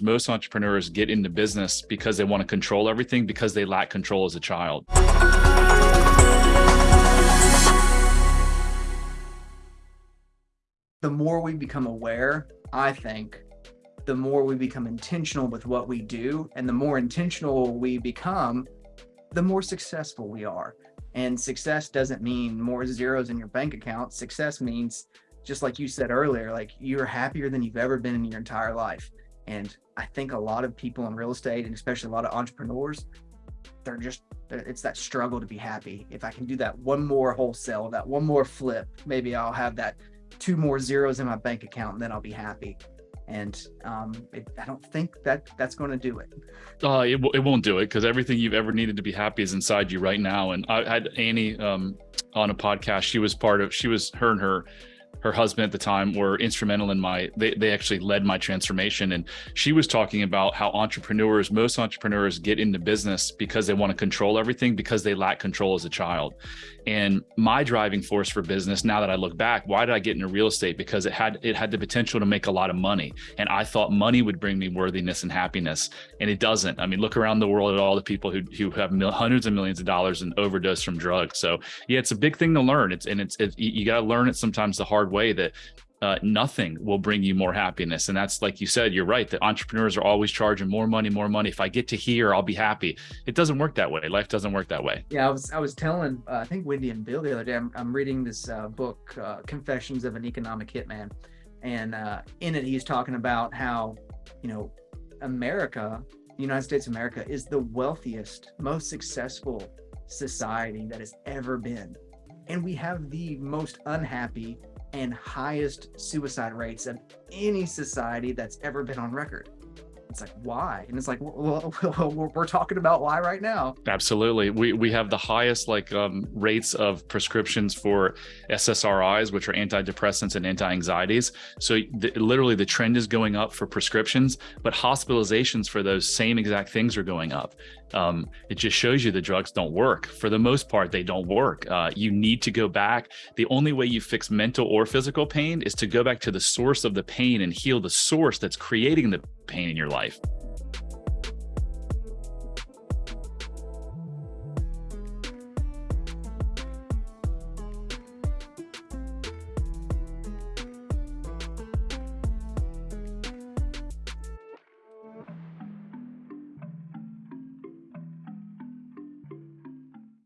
most entrepreneurs get into business because they want to control everything because they lack control as a child. The more we become aware, I think, the more we become intentional with what we do and the more intentional we become, the more successful we are. And success doesn't mean more zeros in your bank account. Success means, just like you said earlier, like you're happier than you've ever been in your entire life. And I think a lot of people in real estate and especially a lot of entrepreneurs, they're just, it's that struggle to be happy. If I can do that one more wholesale, that one more flip, maybe I'll have that two more zeros in my bank account and then I'll be happy and um, it, I don't think that that's going to do it. Uh, it, it won't do it because everything you've ever needed to be happy is inside you right now. And I had Annie um, on a podcast. She was part of. She was her and her her husband at the time were instrumental in my they, they actually led my transformation. And she was talking about how entrepreneurs most entrepreneurs get into business because they want to control everything because they lack control as a child. And my driving force for business now that i look back why did i get into real estate? Because it had it had the potential to make a lot of money. And i thought money would bring me worthiness and happiness. And it doesn't. I mean look around the world at all the people who, who have mil, hundreds of millions of dollars and overdose from drugs. So yeah it's a big thing to learn. It's and it's it, you got to learn it sometimes the hard hard way that uh, nothing will bring you more happiness. And that's like you said, you're right. That entrepreneurs are always charging more money, more money. If I get to here, I'll be happy. It doesn't work that way. Life doesn't work that way. Yeah, I was I was telling uh, I think Wendy and Bill the other day. I'm, I'm reading this uh, book, uh, Confessions of an Economic Hitman, and uh, in it he's talking about how you know America, the United States of America, is the wealthiest, most successful society that has ever been, and we have the most unhappy and highest suicide rates of any society that's ever been on record. It's like, why? And it's like, well, we're talking about why right now. Absolutely. We, we have the highest like um, rates of prescriptions for SSRIs, which are antidepressants and anti-anxieties. So the, literally the trend is going up for prescriptions, but hospitalizations for those same exact things are going up. Um, it just shows you the drugs don't work. For the most part, they don't work. Uh, you need to go back. The only way you fix mental or physical pain is to go back to the source of the pain and heal the source that's creating the pain in your life.